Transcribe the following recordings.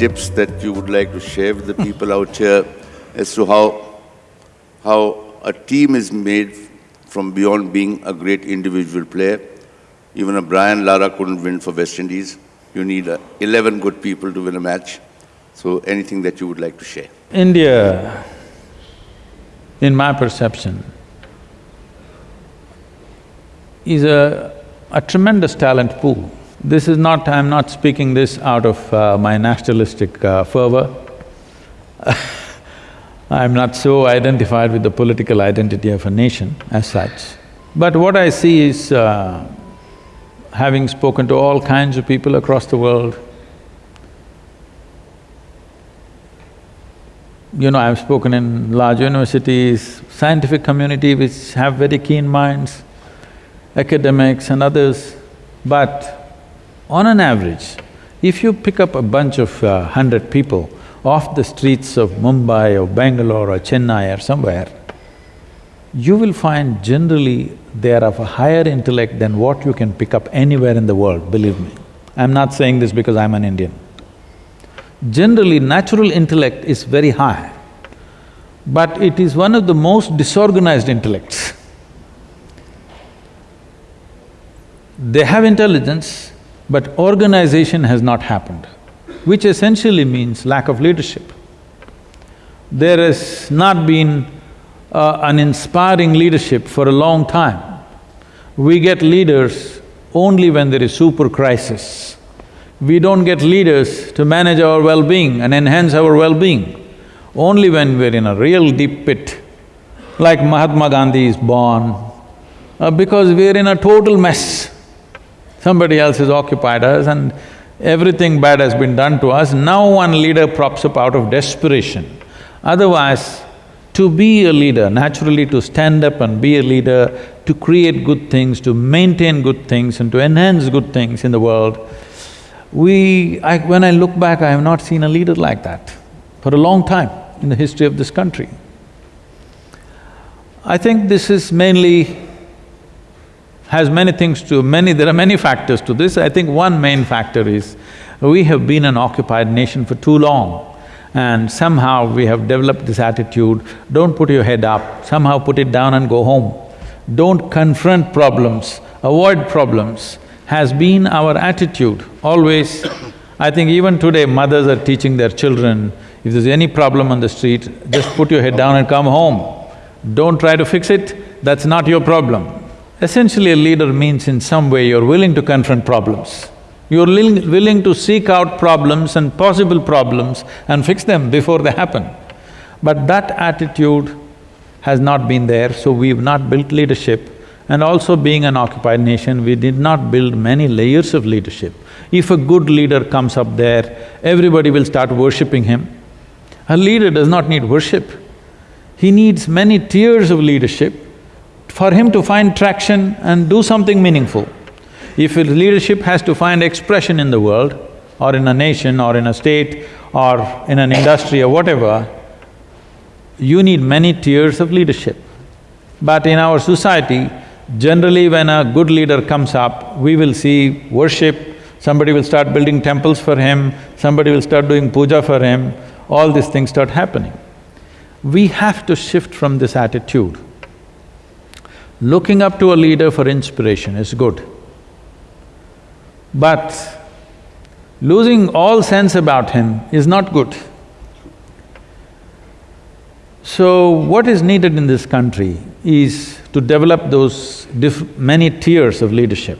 tips that you would like to share with the people out here as to how, how a team is made from beyond being a great individual player? Even a Brian Lara couldn't win for West Indies. You need uh, 11 good people to win a match. So anything that you would like to share? India, in my perception, is a, a tremendous talent pool. This is not… I'm not speaking this out of uh, my nationalistic uh, fervor I'm not so identified with the political identity of a nation as such. But what I see is, uh, having spoken to all kinds of people across the world, you know, I've spoken in large universities, scientific community which have very keen minds, academics and others, but on an average, if you pick up a bunch of uh, hundred people off the streets of Mumbai or Bangalore or Chennai or somewhere, you will find generally they are of a higher intellect than what you can pick up anywhere in the world, believe me. I'm not saying this because I'm an Indian. Generally, natural intellect is very high, but it is one of the most disorganized intellects. They have intelligence, but organization has not happened, which essentially means lack of leadership. There has not been uh, an inspiring leadership for a long time. We get leaders only when there is super crisis. We don't get leaders to manage our well-being and enhance our well-being. Only when we're in a real deep pit, like Mahatma Gandhi is born, uh, because we're in a total mess. Somebody else has occupied us and everything bad has been done to us, now one leader props up out of desperation. Otherwise, to be a leader, naturally to stand up and be a leader, to create good things, to maintain good things and to enhance good things in the world, we… I, when I look back, I have not seen a leader like that for a long time in the history of this country. I think this is mainly… has many things to… many… there are many factors to this. I think one main factor is we have been an occupied nation for too long and somehow we have developed this attitude, don't put your head up, somehow put it down and go home. Don't confront problems, avoid problems has been our attitude always. I think even today mothers are teaching their children, if there's any problem on the street, just put your head down and come home. Don't try to fix it, that's not your problem. Essentially a leader means in some way you're willing to confront problems. You're willing to seek out problems and possible problems and fix them before they happen. But that attitude has not been there, so we've not built leadership and also being an occupied nation, we did not build many layers of leadership. If a good leader comes up there, everybody will start worshipping him. A leader does not need worship. He needs many tiers of leadership for him to find traction and do something meaningful. If his leadership has to find expression in the world, or in a nation, or in a state, or in an industry or whatever, you need many tiers of leadership. But in our society, Generally, when a good leader comes up, we will see worship, somebody will start building temples for him, somebody will start doing puja for him, all these things start happening. We have to shift from this attitude. Looking up to a leader for inspiration is good. But losing all sense about him is not good. So, what is needed in this country is to develop those many tiers of leadership.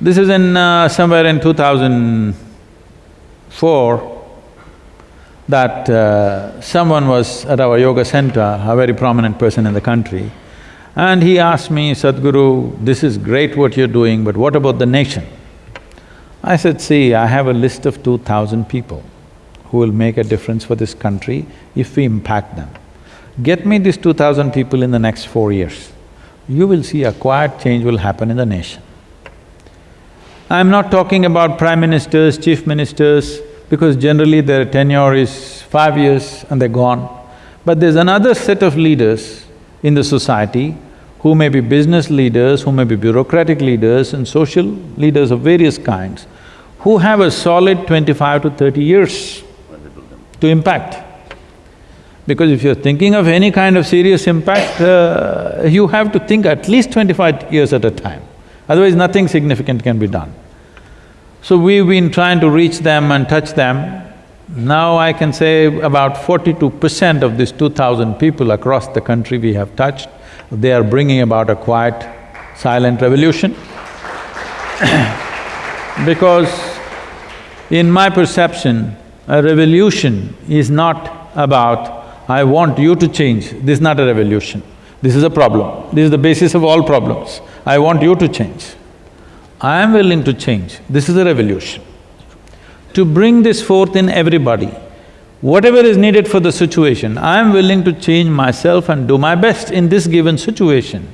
This is in… Uh, somewhere in 2004 that uh, someone was at our yoga center, a very prominent person in the country, and he asked me, Sadhguru, this is great what you're doing, but what about the nation? I said, see, I have a list of two thousand people who will make a difference for this country if we impact them. Get me these two thousand people in the next four years, you will see a quiet change will happen in the nation. I'm not talking about prime ministers, chief ministers, because generally their tenure is five years and they're gone. But there's another set of leaders in the society who may be business leaders, who may be bureaucratic leaders and social leaders of various kinds, who have a solid twenty-five to thirty years to impact. Because if you're thinking of any kind of serious impact, uh, you have to think at least twenty-five years at a time, otherwise nothing significant can be done. So we've been trying to reach them and touch them. Now I can say about forty-two percent of these two thousand people across the country we have touched, they are bringing about a quiet, silent revolution. Because in my perception, a revolution is not about, I want you to change, this is not a revolution. This is a problem, this is the basis of all problems. I want you to change. I am willing to change, this is a revolution. To bring this forth in everybody, whatever is needed for the situation, I am willing to change myself and do my best in this given situation.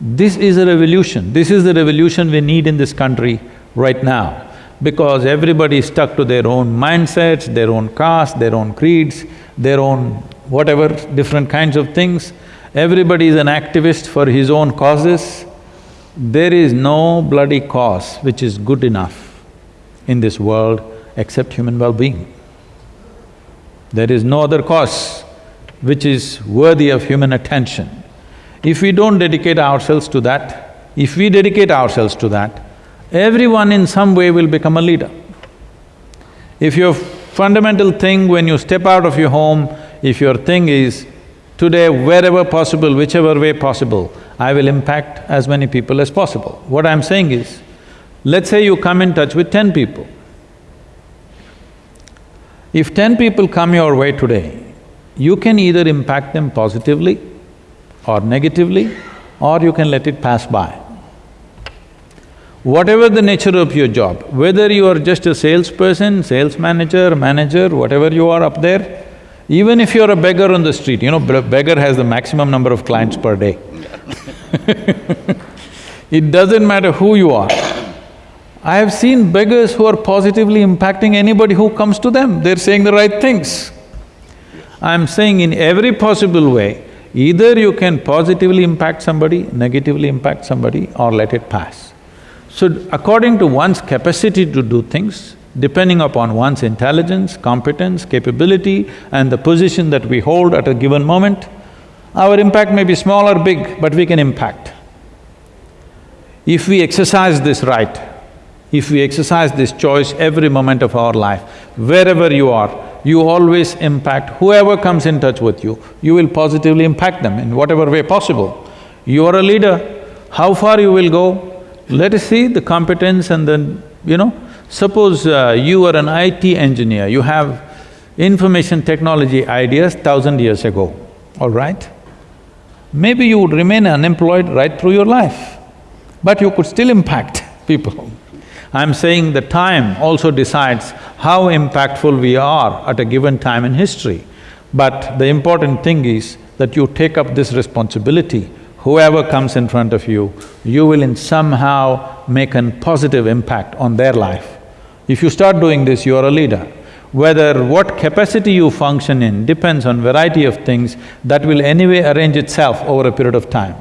This is a revolution, this is the revolution we need in this country right now because everybody is stuck to their own mindsets, their own caste, their own creeds, their own whatever, different kinds of things. Everybody is an activist for his own causes. There is no bloody cause which is good enough in this world except human well-being. There is no other cause which is worthy of human attention. If we don't dedicate ourselves to that, if we dedicate ourselves to that, everyone in some way will become a leader. If your fundamental thing when you step out of your home, if your thing is, today wherever possible, whichever way possible, I will impact as many people as possible. What I'm saying is, let's say you come in touch with ten people. If ten people come your way today, you can either impact them positively or negatively, or you can let it pass by. Whatever the nature of your job, whether you are just a salesperson, sales manager, manager, whatever you are up there, even if you're a beggar on the street, you know, beggar has the maximum number of clients per day. it doesn't matter who you are. I have seen beggars who are positively impacting anybody who comes to them, they're saying the right things. I'm saying in every possible way, either you can positively impact somebody, negatively impact somebody or let it pass. So according to one's capacity to do things, depending upon one's intelligence, competence, capability and the position that we hold at a given moment, our impact may be small or big, but we can impact. If we exercise this right, if we exercise this choice every moment of our life, wherever you are, you always impact whoever comes in touch with you, you will positively impact them in whatever way possible. You are a leader, how far you will go, let us see the competence and then, you know, suppose uh, you are an IT engineer, you have information technology ideas thousand years ago, all right? Maybe you would remain unemployed right through your life, but you could still impact people. I'm saying the time also decides how impactful we are at a given time in history. But the important thing is that you take up this responsibility whoever comes in front of you, you will in somehow make a positive impact on their life. If you start doing this, you are a leader. Whether what capacity you function in depends on variety of things that will anyway arrange itself over a period of time.